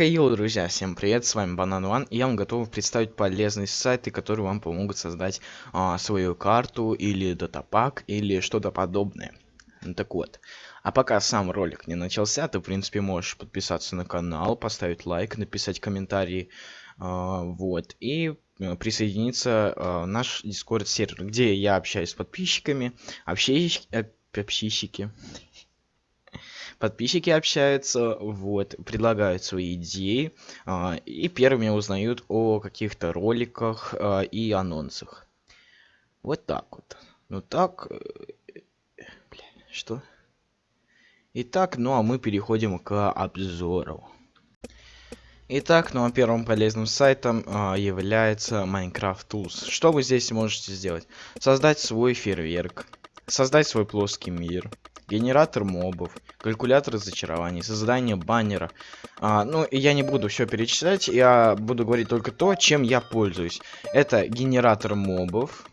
Хей, друзья, всем привет, с вами Банан One, и я вам готов представить полезные сайты, которые вам помогут создать а, свою карту, или датапак, или что-то подобное. Ну, так вот, а пока сам ролик не начался, ты, в принципе, можешь подписаться на канал, поставить лайк, написать комментарий, а, вот, и э, присоединиться а, наш Discord сервер, где я общаюсь с подписчиками, э, общищики, подписчики общаются, вот, предлагают свои идеи а, и первыми узнают о каких-то роликах а, и анонсах. Вот так вот. Ну так... Э, бля, что? Итак, ну а мы переходим к обзору. Итак, ну а первым полезным сайтом а, является Minecraft Tools. Что вы здесь можете сделать? Создать свой фейерверк, создать свой плоский мир, генератор мобов, калькулятор зачарований, создание баннера. А, ну, я не буду все перечислять, я буду говорить только то, чем я пользуюсь. Это генератор мобов,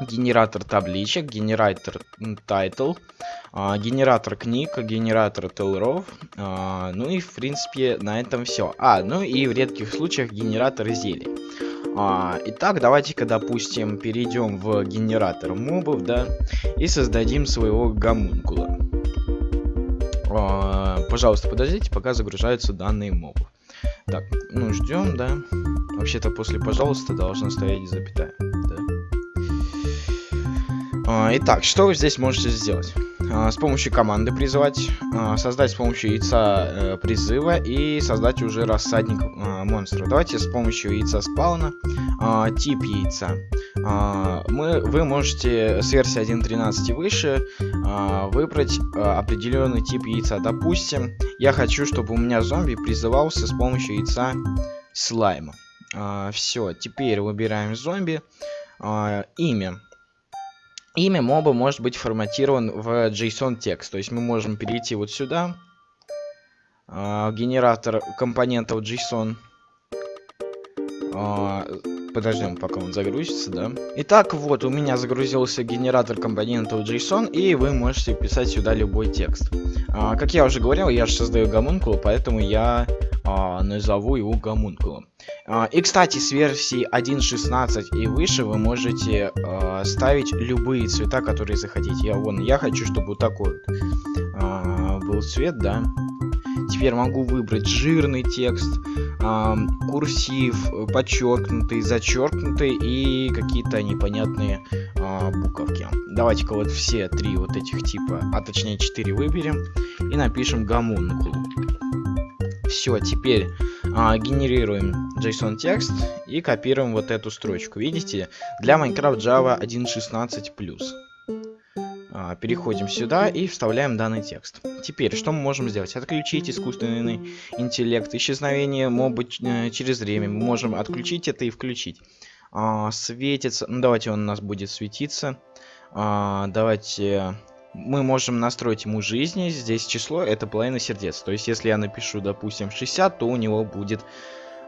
генератор табличек, генератор title, а, генератор книг, генератор tellraw ов, а, ну и в принципе на этом все. А, ну и в редких случаях генератор зелий. А, итак, давайте-ка, допустим, перейдем в генератор мобов, да, и создадим своего гомункула. А, пожалуйста, подождите, пока загружаются данные мобов. Так, ну ждем, да. Вообще-то после пожалуйста должна стоять запятая. Да. А, итак, что вы здесь можете сделать? А, с помощью команды призывать, а, создать с помощью яйца э, призыва и создать уже рассадник а, монстров. Давайте с помощью яйца спауна, тип яйца. Мы, вы можете с версии 1.13 и выше выбрать определенный тип яйца. Допустим, я хочу, чтобы у меня зомби призывался с помощью яйца слайма. Все, теперь выбираем зомби. Имя. Имя моба может быть форматирован в JSON текст. То есть мы можем перейти вот сюда. Э, генератор компонентов JSON. Э, подождем, пока он загрузится, да. Итак, вот у меня загрузился генератор компонентов JSON, и вы можете писать сюда любой текст. Э, как я уже говорил, я же создаю гомункул, поэтому я а, назову его гомункулом. А, и, кстати, с версии 1.16 и выше вы можете а, ставить любые цвета, которые захотите. Я, вон, я хочу, чтобы вот такой вот а, был цвет, да. Теперь могу выбрать жирный текст, курсив, подчеркнутый, зачеркнутый и какие-то непонятные э, буковки. Давайте-ка вот все три вот этих типа, а точнее четыре выберем и напишем гомункул. Все, теперь а, генерируем JSON текст и копируем вот эту строчку. Видите? Для Minecraft Java 1.16+. А, переходим сюда и вставляем данный текст. Теперь, что мы можем сделать? Отключить искусственный интеллект, исчезновение моба э, через время. Мы можем отключить это и включить. А, светится, ну давайте он у нас будет светиться. А, давайте мы можем настроить ему жизни. Здесь число это половина сердец. То есть, если я напишу, допустим, 60, то у него будет,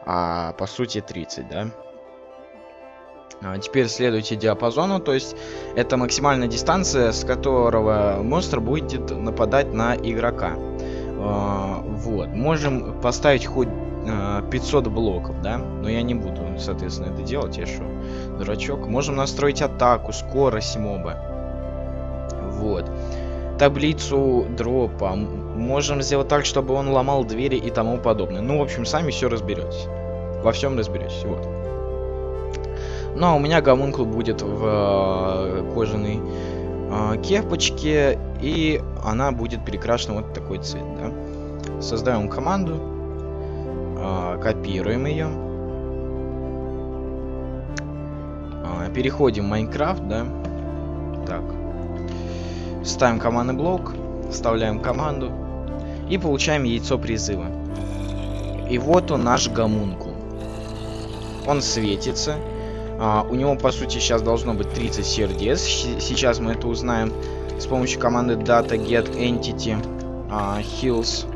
по сути, 30, да? А теперь следуйте диапазону, то есть это максимальная дистанция, с которого монстр будет нападать на игрока. А, вот, можем поставить хоть а, 500 блоков, да, но я не буду, соответственно, это делать, я что, дурачок. Можем настроить атаку, скорость моба. Вот. Таблицу дропа. Можем сделать так, чтобы он ломал двери и тому подобное. Ну, в общем, сами все разберетесь. Во всем разберетесь. Вот. Ну, а у меня гомункул будет в э, кожаной э, кепочке. И она будет перекрашена вот такой цвет, да. Создаем команду. Э, копируем ее. Переходим в Майнкрафт, да. Так. Ставим командный блок, вставляем команду и получаем яйцо призыва. И вот он наш гомункул. Он светится. А, у него по сути сейчас должно быть 30 сердец. Сейчас мы это узнаем с помощью команды data get entity а, heals.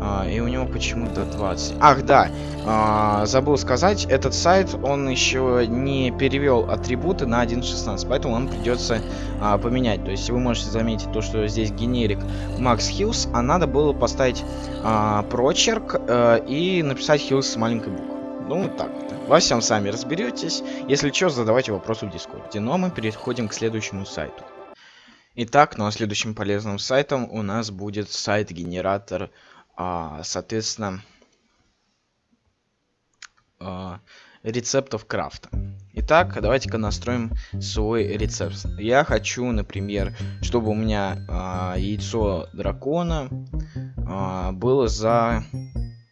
А, и у него почему-то 20. Ах, да, а, забыл сказать, этот сайт, он еще не перевел атрибуты на 1.16, поэтому он придется поменять. То есть вы можете заметить то, что здесь генерик Max Hills, а надо было поставить прочерк а, и написать Hills с маленькой буквы. Ну, вот так вот. Во всем сами разберетесь. Если что, задавайте вопросы в Дискорде. Но мы переходим к следующему сайту. Итак, ну а следующим полезным сайтом у нас будет сайт-генератор а, соответственно, а, рецептов крафта. Итак, давайте-ка настроим свой рецепт. Я хочу, например, чтобы у меня а, яйцо дракона а, было за,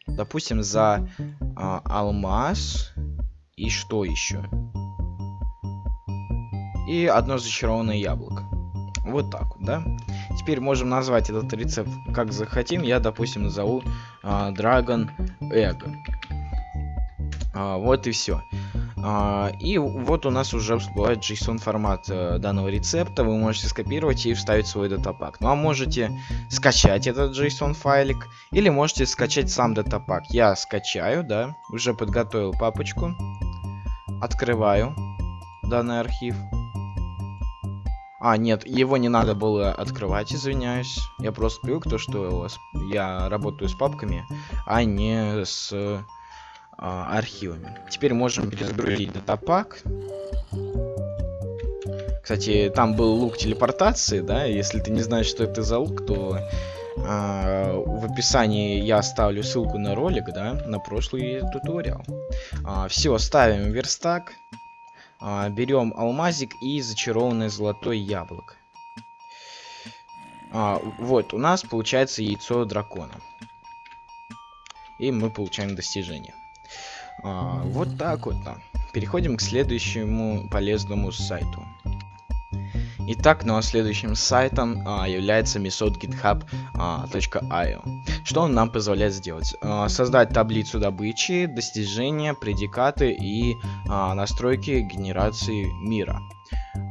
допустим, за а, алмаз и что еще? И одно зачарованное яблоко. Вот так вот, да? Теперь можем назвать этот рецепт как захотим. Я, допустим, назову а, Dragon Egg. А, вот и все. А, и вот у нас уже всплывает JSON формат а, данного рецепта. Вы можете скопировать и вставить свой датапак. Ну а можете скачать этот JSON файлик. Или можете скачать сам датапак. Я скачаю, да. Уже подготовил папочку. Открываю данный архив. А, нет, его не надо было открывать, извиняюсь. Я просто привык то, что я работаю с папками, а не с архивами. Теперь можем перезагрузить датапак. Кстати, там был лук телепортации, да, если ты не знаешь, что это за лук, то а, в описании я оставлю ссылку на ролик, да, на прошлый туториал. А, все, ставим верстак. А, берем алмазик и зачарованное золотое яблоко. А, вот, у нас получается яйцо дракона. И мы получаем достижение. А, вот так вот. Переходим к следующему полезному сайту. Итак, ну а следующим сайтом а, является метод github.io. А, Что он нам позволяет сделать? А, создать таблицу добычи, достижения, предикаты и а, настройки генерации мира.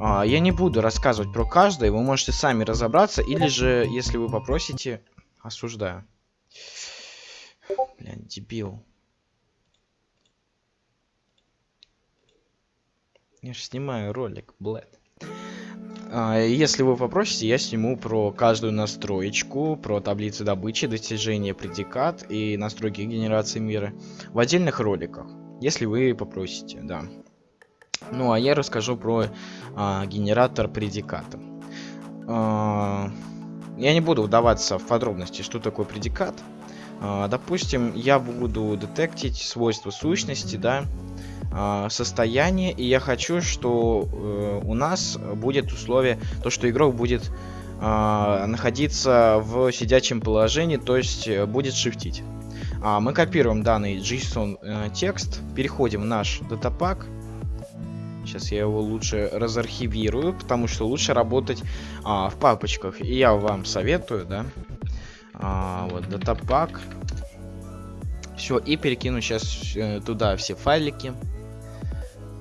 А, я не буду рассказывать про каждое, вы можете сами разобраться, или же, если вы попросите, осуждаю. Блин, дебил. Я же снимаю ролик, блядь. А, если вы попросите, я сниму про каждую настроечку, про таблицы добычи, достижения предикат и настройки генерации мира в отдельных роликах, если вы попросите, да. Ну а я расскажу про а, генератор предиката. А, я не буду вдаваться в подробности, что такое предикат. А, допустим, я буду детектить свойства сущности, да, состояние, и я хочу, что э, у нас будет условие, то, что игрок будет э, находиться в сидячем положении, то есть э, будет шифтить. А, мы копируем данный JSON э, текст, переходим в наш датапак. Сейчас я его лучше разархивирую, потому что лучше работать а, в папочках. И я вам советую, да. А, вот, датапак. Все, и перекину сейчас э, туда все файлики.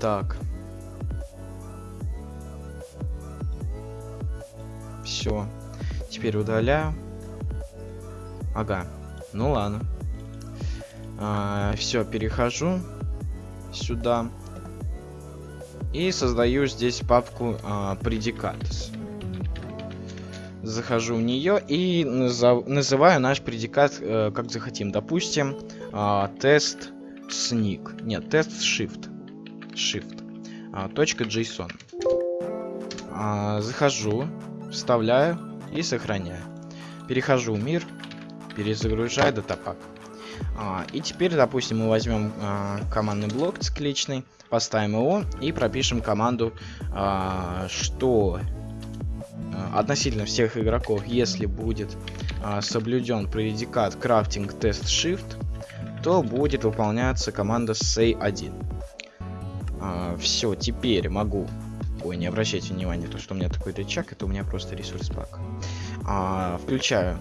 Так. Все. Теперь удаляю. Ага. Ну ладно. А, все, перехожу сюда. И создаю здесь папку а, предикатс. Захожу в нее и назов, называю наш предикат э, как захотим. Допустим, э, тест sneak. Нет, тест shift. Shift. А, точка .json. А, захожу, вставляю и сохраняю. Перехожу в мир, перезагружаю датапак. А, и теперь, допустим, мы возьмем командный блок цикличный, поставим его и пропишем команду, что относительно всех игроков, если будет соблюден предикат крафтинг тест shift, то будет выполняться команда say1. А, все, теперь могу... Ой, не обращайте внимания, то, что у меня такой рычаг, это у меня просто ресурс пак. А, включаю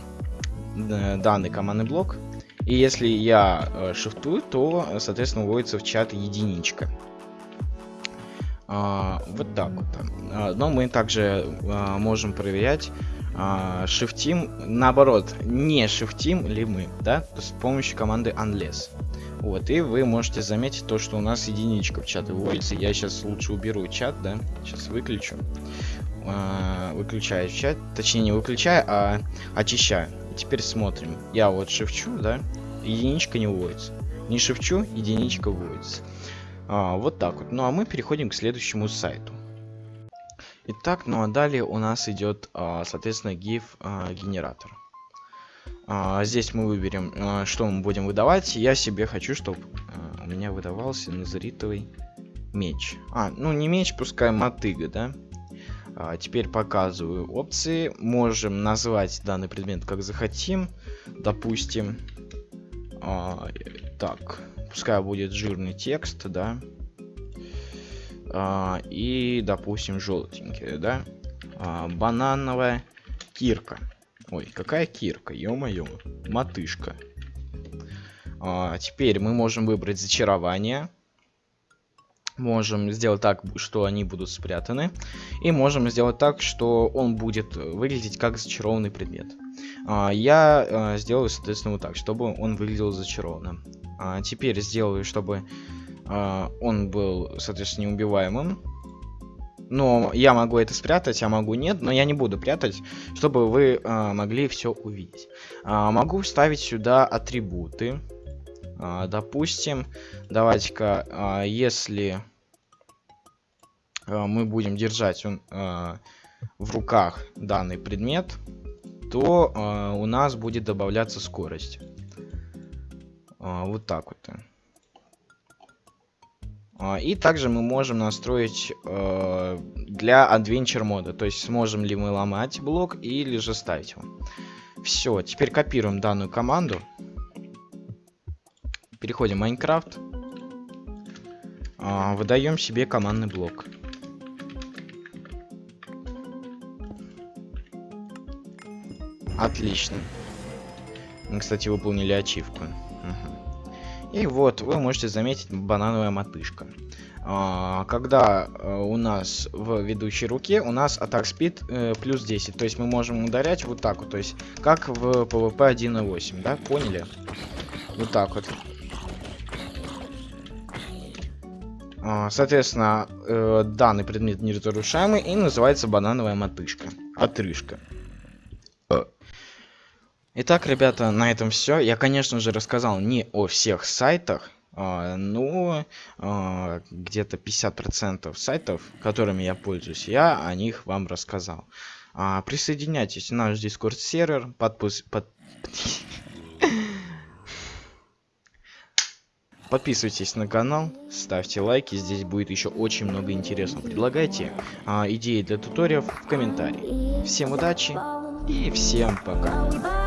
э, данный командный блок. И если я э, шифтую, то, соответственно, вводится в чат единичка. А, вот так вот. А, но мы также а, можем проверять а, шифтим, наоборот, не шифтим ли мы, да, с помощью команды unless. Вот, и вы можете заметить то, что у нас единичка в чат выводится. Я сейчас лучше уберу чат, да, сейчас выключу. А, выключаю чат, точнее не выключаю, а очищаю. Теперь смотрим. Я вот шифчу, да, единичка не выводится. Не шифчу, единичка выводится. А, вот так вот. Ну а мы переходим к следующему сайту. Итак, ну а далее у нас идет, а, соответственно, GIF а, здесь мы выберем, а, что мы будем выдавать. Я себе хочу, чтобы а, у меня выдавался назаритовый меч. А, ну не меч, пускай мотыга, да? А, теперь показываю опции. Можем назвать данный предмет как захотим. Допустим, а, так, пускай будет жирный текст, да? А, и, допустим, желтенький, да? А, банановая кирка. Ой, какая кирка, ё-моё, матышка. А, теперь мы можем выбрать зачарование. Можем сделать так, что они будут спрятаны. И можем сделать так, что он будет выглядеть как зачарованный предмет. А, я а, сделаю, соответственно, вот так, чтобы он выглядел зачарованным. А, теперь сделаю, чтобы а, он был, соответственно, неубиваемым. Но я могу это спрятать, а могу нет, но я не буду прятать, чтобы вы а, могли все увидеть. А, могу вставить сюда атрибуты. А, допустим, давайте-ка, а, если а, мы будем держать а, в руках данный предмет, то а, у нас будет добавляться скорость. А, вот так вот. А, и также мы можем настроить э, для Adventure мода. То есть сможем ли мы ломать блок или же ставить его. Все, теперь копируем данную команду. Переходим в Майнкрафт. Э, выдаем себе командный блок. Отлично. Мы, кстати, выполнили ачивку. И вот, вы можете заметить банановая мотышка. А, когда а, у нас в ведущей руке, у нас атак спид э, плюс 10. То есть мы можем ударять вот так вот. То есть, как в PvP 1.8, да? Поняли? Вот так вот. А, соответственно, э, данный предмет неразрушаемый и называется банановая мотышка. Отрыжка. Итак, ребята, на этом все. Я, конечно же, рассказал не о всех сайтах, а, но а, где-то 50% сайтов, которыми я пользуюсь, я о них вам рассказал. А, присоединяйтесь на наш Discord сервер, подпис... под... Подписывайтесь на канал, ставьте лайки, здесь будет еще очень много интересного. Предлагайте идеи для туториев в комментарии. Всем удачи и всем пока.